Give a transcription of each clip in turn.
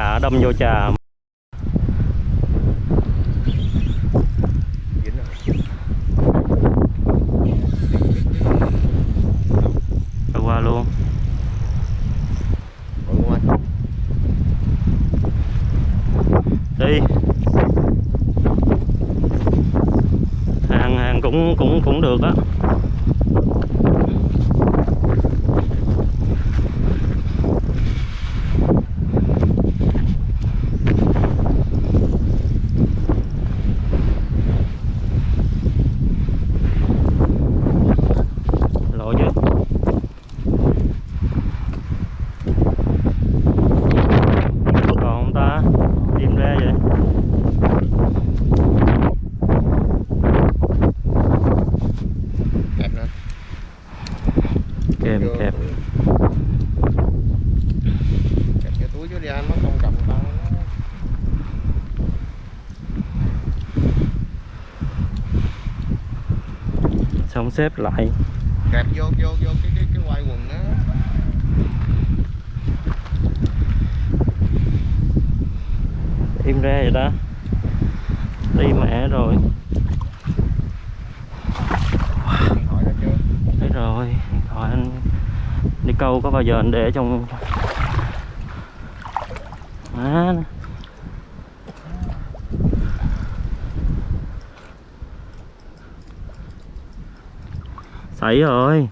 trà đâm vô trà. Rồi qua luôn. Đi. Hàng hàng cũng cũng cũng được á lộ chứ còn không ta tìm ra vậy kẹp nữa Vô kẹp. Kẹp cái túi dưới đi anh nó không cầm nó xong xếp lại. Kẹp vô vô vô cái cái cái quai quần đó. Im ra vậy đó. Đi mẹ rồi. Thấy rồi đi câu có bao giờ anh để trong à, sảy rồi.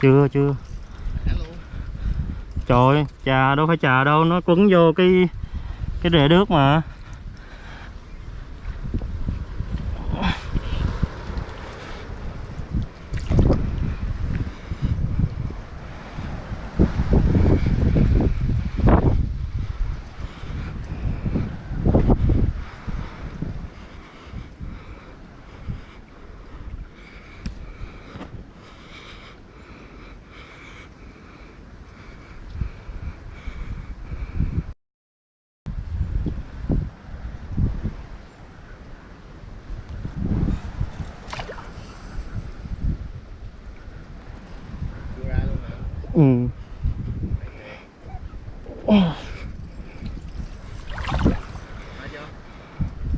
Chưa chưa trời ơi, trà đâu phải trà đâu nó quấn vô cái cái rễ nước mà chưa ra luôn hả ừ.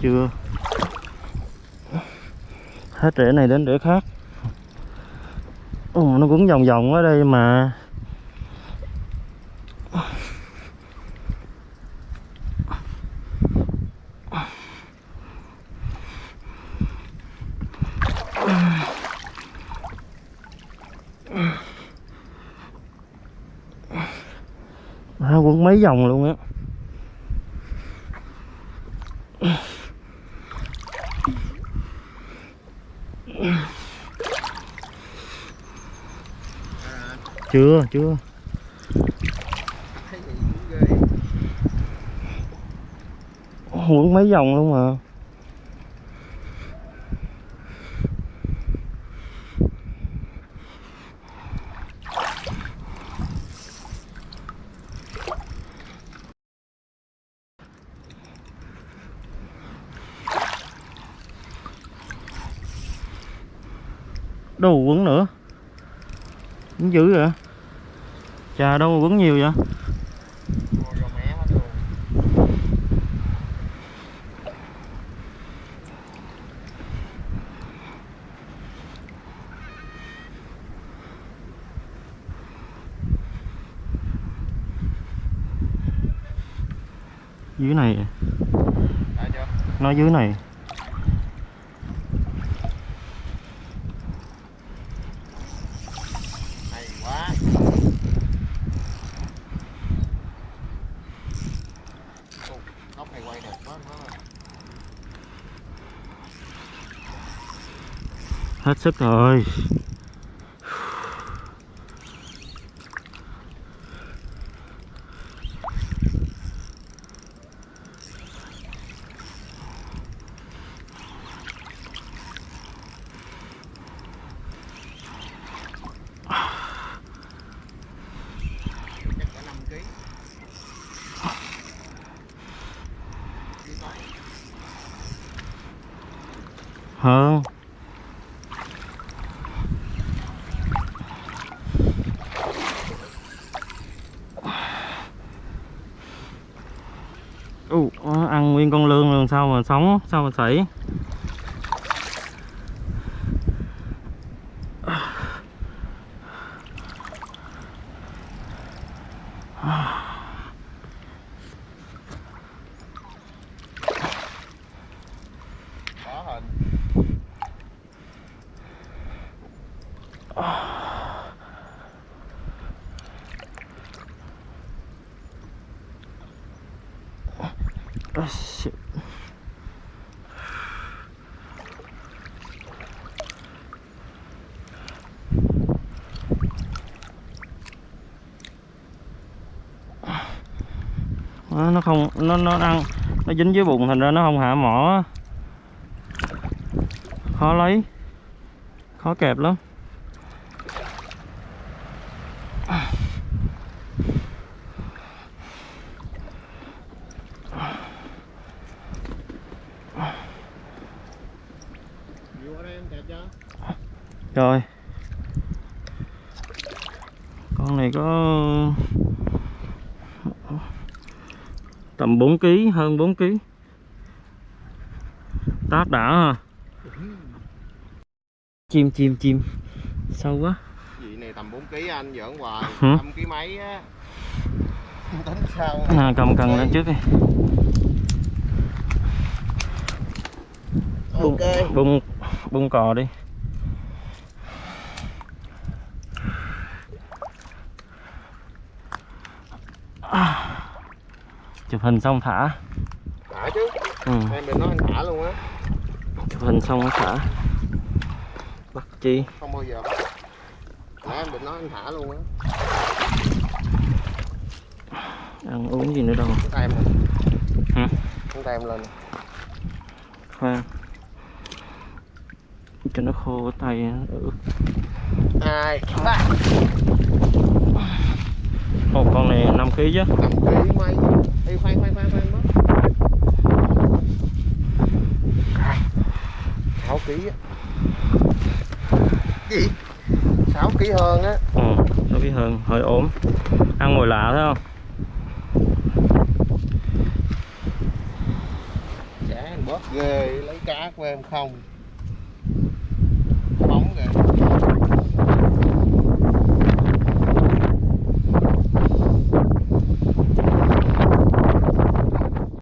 Chưa. Hết rễ này đến rễ khác. Ồ, nó cũng vòng vòng ở đây mà à, quấn mấy vòng luôn á. Chưa chưa. Quấn mấy vòng luôn mà. Mà quấn nữa. Quấn dữ vậy? Chà đâu mà quấn nhiều vậy? Dưới này. Nó dưới này hay quá Ồ, góc này quay đẹp quá quá hết sức rồi Huh? Ồ, ăn nguyên con lươn rồi sao mà sống, sao mà sảy? Ah hình Ah, shit. Nó không nó nó ăn nó dính dưới bụng thành ra nó không hạ mỏ khó lấy khó kẹp lắm vô ở đây em kẹp cho rồi. Con này có tầm 4 kg hơn 4 kg táp đã ha. Chim chim chim. Sâu quá. Vị này tầm 4 kg anh giỡn hoài. Hử? 5 kg mấy á? Tính sao? À, cầm cần lên trước đi. Bung ok bung bung cò đi. À. chụp hình xong thả. Thả chứ. Ừ. em đừng nói anh thả luôn á. Chụp hình xong mới thả. Bắt chi? Không bao giờ nãy em định nói anh thả luôn á. Ăn uống gì nữa đâu. Tay em lên. Hả? tay em lên. Khoan cho nó khô tay ướt hai ba Ồ, con này 5 kg chứ. 5 kg mấy Ê, khoan khoan khoan khoan mất. 6 kg á. Gì? 6 kg hơn á. Ừ, nó biết hơn hơi ốm. Ăn mồi lạ thấy không? Chả bớt ghê lấy cá của em không